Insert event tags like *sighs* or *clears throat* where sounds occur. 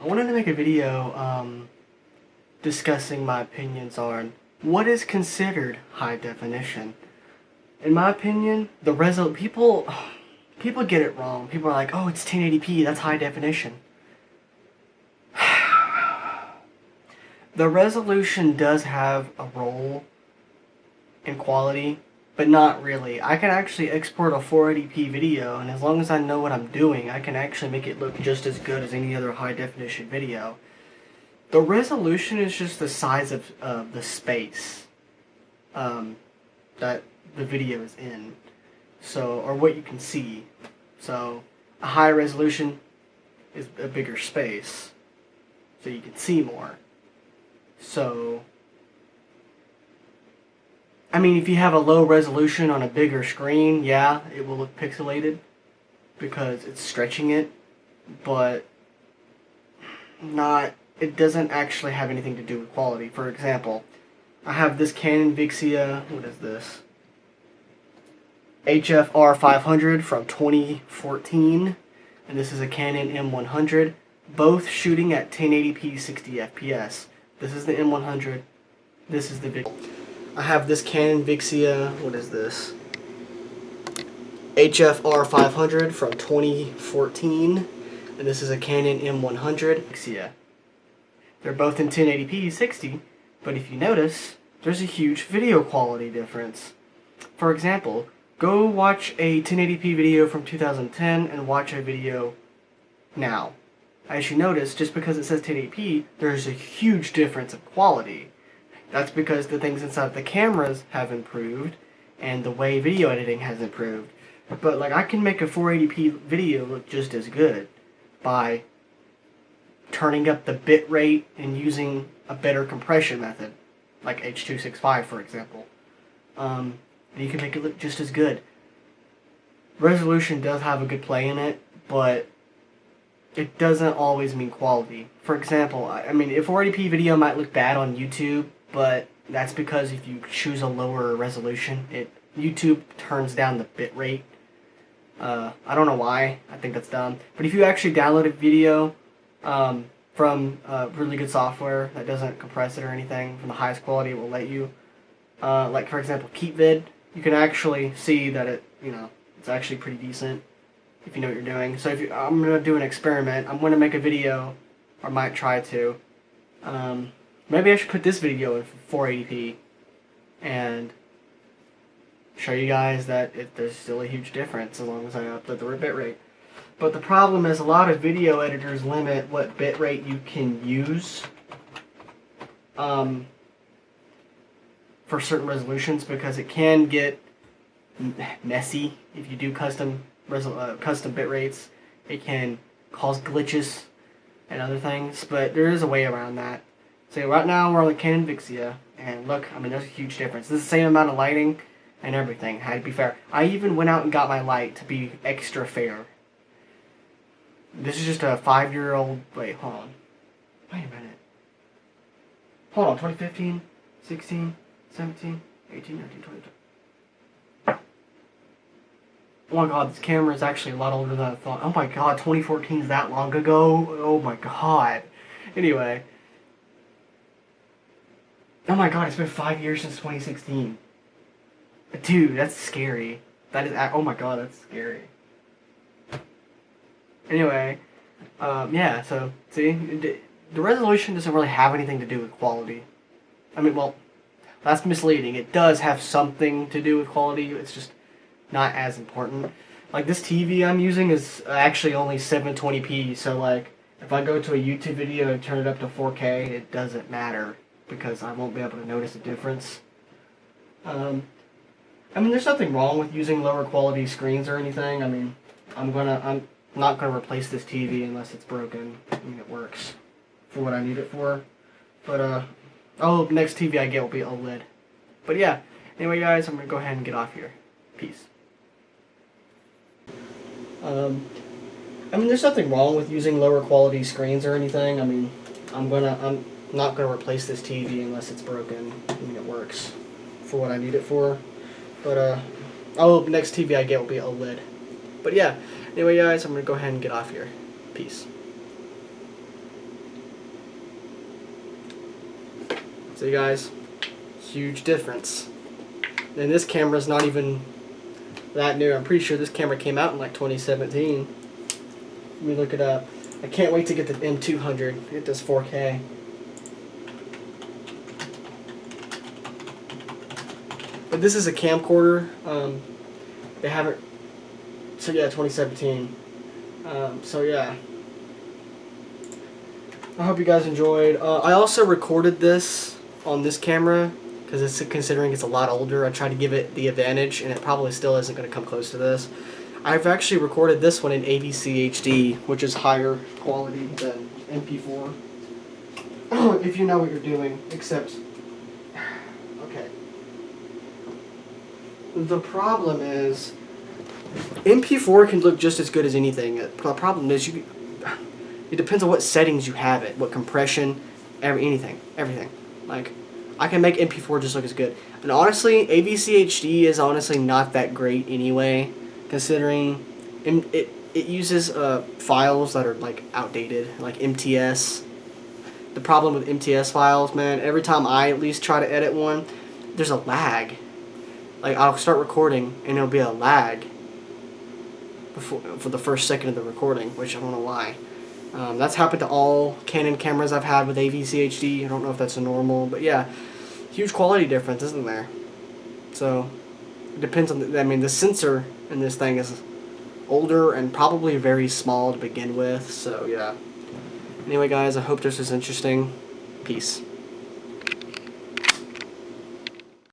I wanted to make a video um, discussing my opinions on what is considered high definition. In my opinion, the resol people *sighs* people get it wrong. People are like, "Oh, it's 1080p. That's high definition." *sighs* the resolution does have a role in quality, but not really. I can actually export a 480p video, and as long as I know what I'm doing, I can actually make it look just as good as any other high definition video. The resolution is just the size of uh, the space um, that the video is in, so or what you can see. So a high resolution is a bigger space, so you can see more. So I mean, if you have a low resolution on a bigger screen, yeah, it will look pixelated because it's stretching it, but not, it doesn't actually have anything to do with quality. For example, I have this Canon Vixia, what is this? HFR 500 from 2014, and this is a Canon M100, both shooting at 1080p 60 FPS. This is the M100, this is the Vixia. I have this Canon Vixia, what is this? HFR 500 from 2014, and this is a Canon M100 Vixia. They're both in 1080p 60, but if you notice, there's a huge video quality difference. For example, go watch a 1080p video from 2010 and watch a video now. As you notice, just because it says 1080p, there's a huge difference of quality. That's because the things inside the cameras have improved and the way video editing has improved. But like I can make a 480p video look just as good by turning up the bit rate and using a better compression method, like H.265 for example. Um, you can make it look just as good. Resolution does have a good play in it, but it doesn't always mean quality. For example, I mean, if 480p video might look bad on YouTube, but that's because if you choose a lower resolution, it YouTube turns down the bit rate. Uh, I don't know why. I think that's dumb. But if you actually download a video um, from uh, really good software that doesn't compress it or anything, from the highest quality it will let you, uh, like for example KeepVid, you can actually see that it, you know, it's actually pretty decent if you know what you're doing. So if you, I'm going to do an experiment. I'm going to make a video, or might try to. Um, Maybe I should put this video in 480p and show you guys that it, there's still a huge difference as long as I upload the bit rate. But the problem is a lot of video editors limit what bitrate you can use um, for certain resolutions because it can get messy if you do custom uh, custom bit rates. It can cause glitches and other things, but there is a way around that. So right now we're on the Canon Vixia, and look, I mean, there's a huge difference. This is the same amount of lighting and everything, had to be fair. I even went out and got my light to be extra fair. This is just a five-year-old, wait, hold on. Wait a minute. Hold on, 2015, 16, 17, 18, 19, 20. Oh my god, this camera is actually a lot older than I thought. Oh my god, 2014 is that long ago? Oh my god. Anyway, Oh my god, it's been five years since 2016. Dude, that's scary. That is, oh my god, that's scary. Anyway, um, yeah, so, see, the resolution doesn't really have anything to do with quality. I mean, well, that's misleading. It does have something to do with quality, it's just not as important. Like, this TV I'm using is actually only 720p, so, like, if I go to a YouTube video and turn it up to 4K, it doesn't matter because I won't be able to notice a difference. Um, I mean, there's nothing wrong with using lower quality screens or anything. I mean, I'm gonna, I'm not gonna replace this TV unless it's broken. I mean, it works for what I need it for. But, uh, oh, next TV I get will be OLED. But yeah, anyway guys, I'm gonna go ahead and get off here. Peace. Um, I mean, there's nothing wrong with using lower quality screens or anything. I mean, I'm gonna, I'm, I'm not going to replace this TV unless it's broken. I mean, it works for what I need it for. But, uh, oh, next TV I get will be OLED. But yeah, anyway, guys, I'm going to go ahead and get off here. Peace. So, you guys, huge difference. And this camera's not even that new. I'm pretty sure this camera came out in like 2017. Let me look it up. I can't wait to get the M200. It does 4K. But this is a camcorder. Um, they haven't. So yeah, 2017. Um, so yeah. I hope you guys enjoyed. Uh, I also recorded this on this camera because it's considering it's a lot older. I tried to give it the advantage, and it probably still isn't going to come close to this. I've actually recorded this one in AVC HD, which is higher quality than MP4. *clears throat* if you know what you're doing, except The problem is MP4 can look just as good as anything. The problem is you. It depends on what settings you have it, what compression, every anything, everything. Like, I can make MP4 just look as good. And honestly, AVC HD is honestly not that great anyway, considering it it uses uh, files that are like outdated, like MTS. The problem with MTS files, man, every time I at least try to edit one, there's a lag. Like I'll start recording and it'll be a lag before for the first second of the recording, which I don't know why. Um, that's happened to all Canon cameras I've had with AVC HD. I don't know if that's a normal, but yeah, huge quality difference, isn't there? So it depends on. The, I mean, the sensor in this thing is older and probably very small to begin with. So yeah. Anyway, guys, I hope this was interesting. Peace.